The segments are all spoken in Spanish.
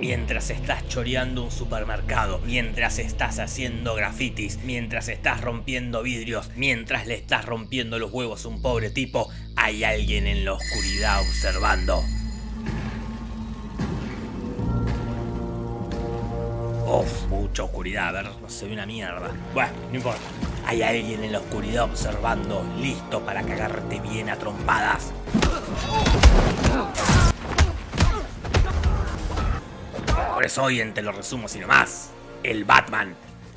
Mientras estás choreando un supermercado, mientras estás haciendo grafitis, mientras estás rompiendo vidrios, mientras le estás rompiendo los huevos a un pobre tipo, hay alguien en la oscuridad observando. Uf, mucha oscuridad, a ver, no se ve una mierda. Bueno, no importa. Hay alguien en la oscuridad observando, listo para cagarte bien a trompadas. Por eso hoy en Te lo resumo sino más. El Batman.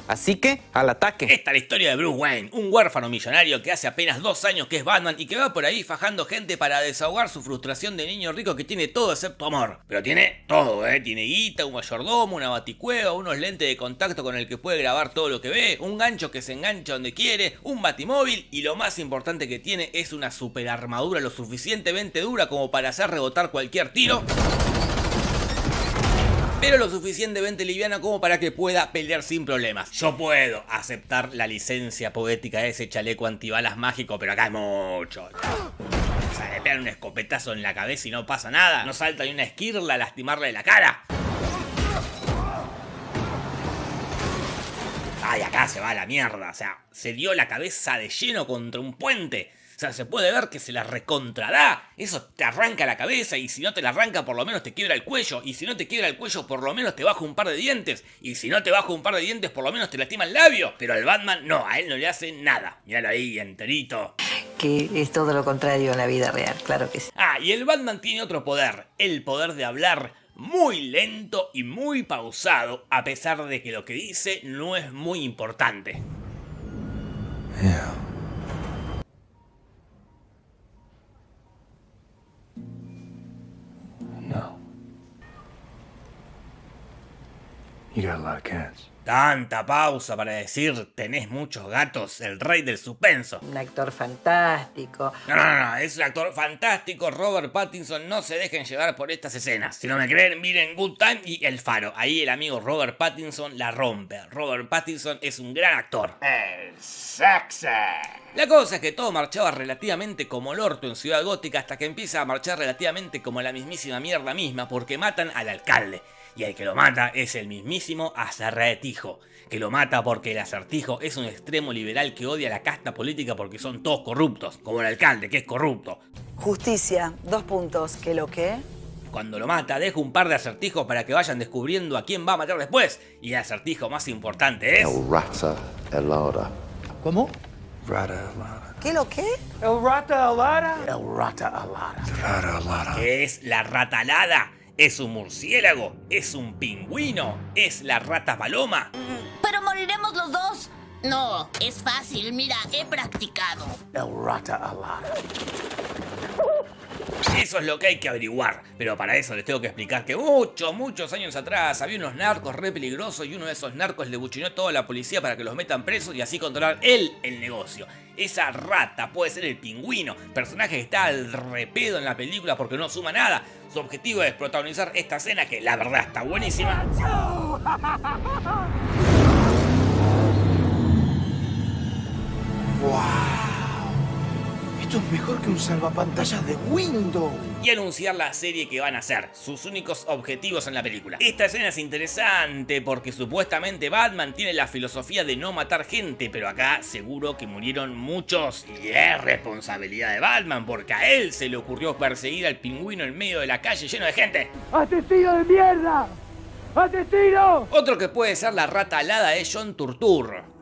Así que, al ataque. Esta es la historia de Bruce Wayne, un huérfano millonario que hace apenas dos años que es Batman y que va por ahí fajando gente para desahogar su frustración de niño rico que tiene todo excepto amor. Pero tiene todo, ¿eh? Tiene guita, un mayordomo, una baticueva, unos lentes de contacto con el que puede grabar todo lo que ve, un gancho que se engancha donde quiere, un batimóvil y lo más importante que tiene es una super armadura lo suficientemente dura como para hacer rebotar cualquier tiro pero lo suficientemente liviana como para que pueda pelear sin problemas. Yo puedo aceptar la licencia poética de ese chaleco antibalas mágico, pero acá es mucho. O sea, le pegan un escopetazo en la cabeza y no pasa nada. No salta ni una esquirla a lastimarle la cara. Ay, acá se va la mierda. O sea, se dio la cabeza de lleno contra un puente. O sea, se puede ver que se la recontrará. Eso te arranca la cabeza y si no te la arranca por lo menos te quiebra el cuello. Y si no te quiebra el cuello por lo menos te baja un par de dientes. Y si no te baja un par de dientes por lo menos te lastima el labio. Pero al Batman no, a él no le hace nada. Míralo ahí, enterito. Que es todo lo contrario en la vida real, claro que sí. Ah, y el Batman tiene otro poder. El poder de hablar muy lento y muy pausado. A pesar de que lo que dice no es muy importante. You got a lot of cats. Tanta pausa para decir tenés muchos gatos, el rey del suspenso. Un actor fantástico. No, no, no, es un actor fantástico. Robert Pattinson, no se dejen llevar por estas escenas. Si no me creen, miren Good Time y El Faro. Ahí el amigo Robert Pattinson la rompe. Robert Pattinson es un gran actor. El sexy. La cosa es que todo marchaba relativamente como el orto en Ciudad Gótica hasta que empieza a marchar relativamente como la mismísima mierda misma porque matan al alcalde. Y el que lo mata es el mismísimo Acertijo, que lo mata porque el acertijo es un extremo liberal que odia la casta política porque son todos corruptos, como el alcalde que es corrupto. Justicia, dos puntos, ¿qué lo que? Cuando lo mata, deja un par de acertijos para que vayan descubriendo a quién va a matar después. Y el acertijo más importante es... El rata helada. ¿Cómo? Rata alada. ¿Qué lo que? El rata alada. El rata alada. Rata alada. que es la ratalada. ¿Es un murciélago? ¿Es un pingüino? ¿Es la rata paloma? Pero moriremos los dos. No, es fácil, mira, he practicado. El rata alada. Eso es lo que hay que averiguar. Pero para eso les tengo que explicar que muchos, muchos años atrás había unos narcos re peligrosos y uno de esos narcos le buchinó a toda la policía para que los metan presos y así controlar él el negocio. Esa rata puede ser el pingüino, personaje que está al repedo en la película porque no suma nada. Su objetivo es protagonizar esta escena que la verdad está buenísima. que un salvapantallas de Windows. y anunciar la serie que van a hacer, sus únicos objetivos en la película. Esta escena es interesante porque supuestamente Batman tiene la filosofía de no matar gente, pero acá seguro que murieron muchos y es responsabilidad de Batman porque a él se le ocurrió perseguir al pingüino en medio de la calle lleno de gente. ¡Asesino de mierda! ¡Asesino! Otro que puede ser la rata alada es John Turturro.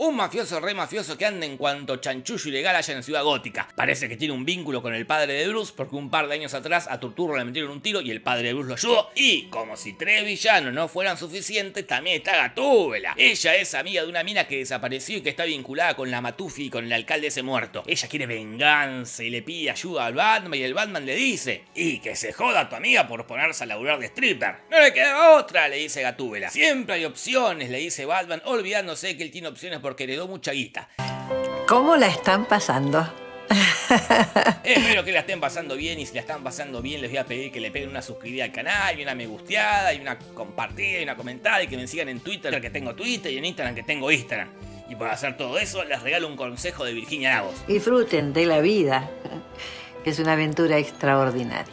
Un mafioso re mafioso que anda en cuanto chanchullo ilegal haya en Ciudad Gótica. Parece que tiene un vínculo con el padre de Bruce porque un par de años atrás a Turturro le metieron un tiro y el padre de Bruce lo ayudó. Y como si tres villanos no fueran suficientes, también está Gatúbela. Ella es amiga de una mina que desapareció y que está vinculada con la Matufi y con el alcalde ese muerto. Ella quiere venganza y le pide ayuda al Batman y el Batman le dice y que se joda a tu amiga por ponerse a laburar de stripper. No le queda otra, le dice Gatúbela. Siempre hay opciones, le dice Batman, olvidándose que él tiene opciones porque heredó mucha guita. ¿Cómo la están pasando? Espero que la estén pasando bien y si la están pasando bien les voy a pedir que le peguen una suscribida al canal y una me gusteada y una compartida y una comentada y que me sigan en Twitter que tengo Twitter y en Instagram que tengo Instagram. Y por hacer todo eso les regalo un consejo de Virginia Lagos. Disfruten de la vida, que es una aventura extraordinaria.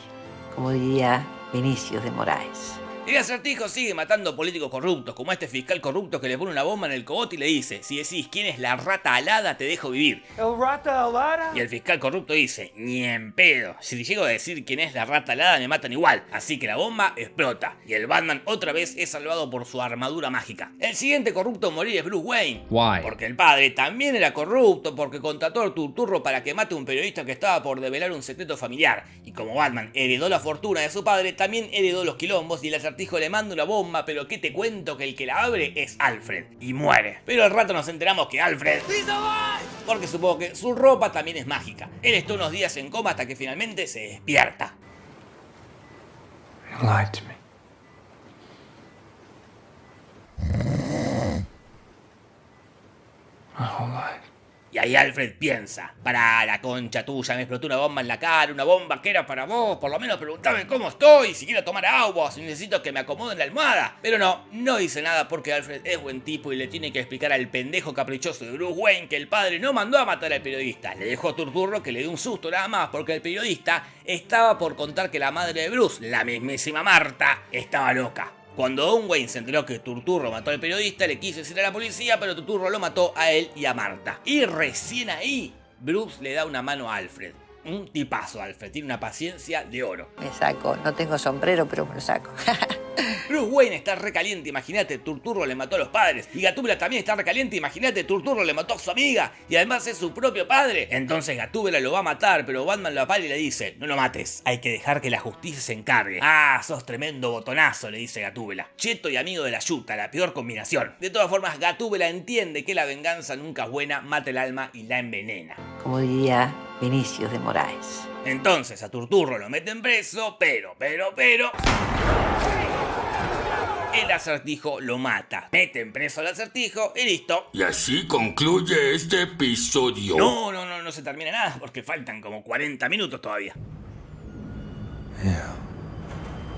Como diría Vinicius de Moraes. El acertijo sigue matando políticos corruptos, como este fiscal corrupto que le pone una bomba en el cogote y le dice, si decís quién es la rata alada, te dejo vivir. ¿El rata alada? Y el fiscal corrupto dice, ni en pedo, si llego a decir quién es la rata alada me matan igual. Así que la bomba explota, y el Batman otra vez es salvado por su armadura mágica. El siguiente corrupto en morir es Bruce Wayne. Why? Porque el padre también era corrupto, porque contrató al turturro para que mate a un periodista que estaba por develar un secreto familiar. Y como Batman heredó la fortuna de su padre, también heredó los quilombos y el acertijo le manda una bomba, pero que te cuento que el que la abre es Alfred. Y muere. Pero al rato nos enteramos que Alfred... Porque supongo que su ropa también es mágica. Él está unos días en coma hasta que finalmente se despierta. My whole life. Y ahí Alfred piensa, para la concha tuya, me explotó una bomba en la cara, una bomba que era para vos, por lo menos preguntame cómo estoy, si quiero tomar agua, si necesito que me acomoden la almohada. Pero no, no dice nada porque Alfred es buen tipo y le tiene que explicar al pendejo caprichoso de Bruce Wayne que el padre no mandó a matar al periodista, le dejó a Turturro que le dio un susto nada más porque el periodista estaba por contar que la madre de Bruce, la mismísima Marta, estaba loca. Cuando Wayne se enteró que Turturro mató al periodista, le quiso decir a la policía, pero Turturro lo mató a él y a Marta. Y recién ahí, Bruce le da una mano a Alfred. Un tipazo, Alfred. Tiene una paciencia de oro. Me saco, no tengo sombrero, pero me lo saco. Bruce Wayne está recaliente, imagínate, Turturro le mató a los padres. Y Gatúbela también está recaliente, imagínate, Turturro le mató a su amiga. Y además es su propio padre. Entonces Gatúbela lo va a matar, pero Batman lo apala y le dice, no lo mates, hay que dejar que la justicia se encargue. Ah, sos tremendo botonazo, le dice Gatúbela. Cheto y amigo de la yuta, la peor combinación. De todas formas, Gatúbela entiende que la venganza nunca es buena, mata el alma y la envenena. Como diría Vinicius de Moraes. Entonces a Turturro lo meten preso, pero, pero, pero... El acertijo lo mata. Meten preso al acertijo y listo. Y así concluye este episodio. No, no, no, no se termina nada porque faltan como 40 minutos todavía.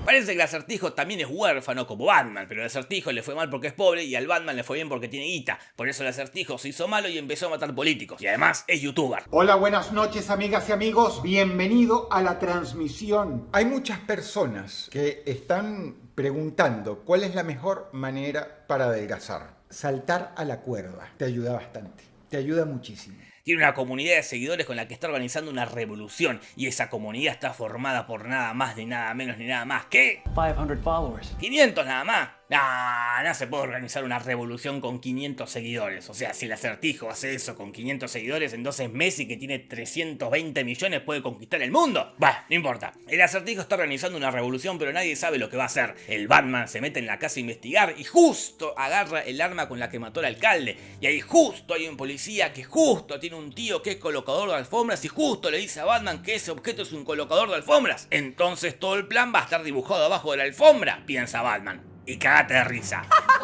Parece que el acertijo también es huérfano como Batman, pero el acertijo le fue mal porque es pobre y al Batman le fue bien porque tiene guita. Por eso el acertijo se hizo malo y empezó a matar políticos. Y además es youtuber. Hola, buenas noches amigas y amigos. Bienvenido a la transmisión. Hay muchas personas que están preguntando cuál es la mejor manera para adelgazar. Saltar a la cuerda. Te ayuda bastante. Te ayuda muchísimo. Tiene una comunidad de seguidores con la que está organizando una revolución y esa comunidad está formada por nada más ni nada menos ni nada más que 500 followers. 500 nada más. No, no se puede organizar una revolución con 500 seguidores. O sea, si el acertijo hace eso con 500 seguidores, entonces Messi, que tiene 320 millones, puede conquistar el mundo. Bah, no importa. El acertijo está organizando una revolución, pero nadie sabe lo que va a hacer. El Batman se mete en la casa a investigar y justo agarra el arma con la que mató al alcalde. Y ahí justo hay un policía que justo tiene un tío que es colocador de alfombras y justo le dice a Batman que ese objeto es un colocador de alfombras. Entonces todo el plan va a estar dibujado abajo de la alfombra, piensa Batman y cagate de risa.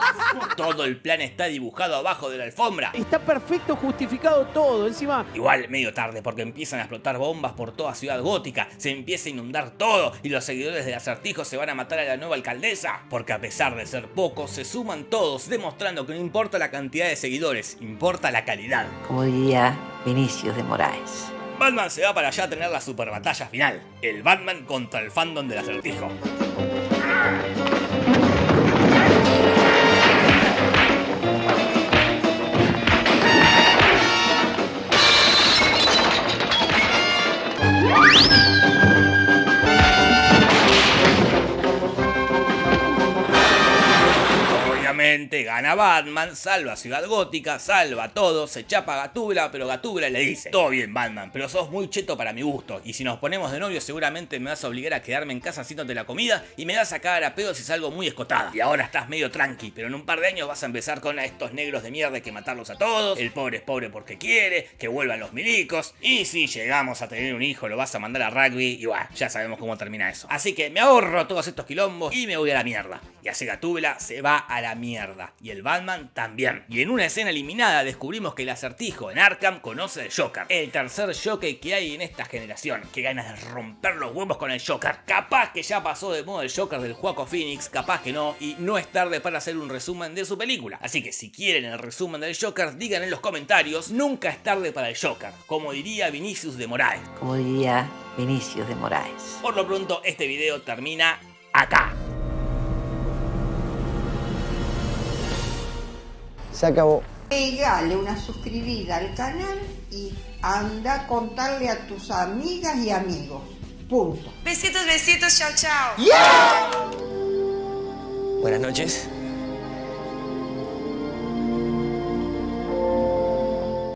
Todo el plan está dibujado abajo de la alfombra. Está perfecto justificado todo, encima. Igual medio tarde porque empiezan a explotar bombas por toda Ciudad Gótica, se empieza a inundar todo y los seguidores del acertijo se van a matar a la nueva alcaldesa. Porque a pesar de ser pocos, se suman todos, demostrando que no importa la cantidad de seguidores, importa la calidad. Como diría Vinicius de Moraes. Batman se va para allá a tener la super batalla final, el Batman contra el fandom del acertijo. Gana Batman, salva Ciudad Gótica, salva todo, se chapa a Gatúbela, pero Gatúbela le dice, todo bien Batman, pero sos muy cheto para mi gusto, y si nos ponemos de novio seguramente me vas a obligar a quedarme en casa haciéndote la comida y me vas a cagar a pedo si salgo muy escotada. Y ahora estás medio tranqui, pero en un par de años vas a empezar con a estos negros de mierda que matarlos a todos, el pobre es pobre porque quiere, que vuelvan los milicos, y si llegamos a tener un hijo lo vas a mandar a rugby, y bueno, ya sabemos cómo termina eso. Así que me ahorro todos estos quilombos y me voy a la mierda. Y así Gatúbela se va a la mierda. Y el Batman también. Y en una escena eliminada descubrimos que el acertijo en Arkham conoce al Joker. El tercer Joker que hay en esta generación. Que ganas de romper los huevos con el Joker. Capaz que ya pasó de modo el Joker del Joaco Phoenix. Capaz que no. Y no es tarde para hacer un resumen de su película. Así que si quieren el resumen del Joker, digan en los comentarios. Nunca es tarde para el Joker. Como diría Vinicius de Moraes. Como diría Vinicius de Moraes. Por lo pronto, este video termina acá. Se acabó. Pegale una suscribida al canal y anda a contarle a tus amigas y amigos. Punto. Besitos, besitos, chao, chao. Buenas noches.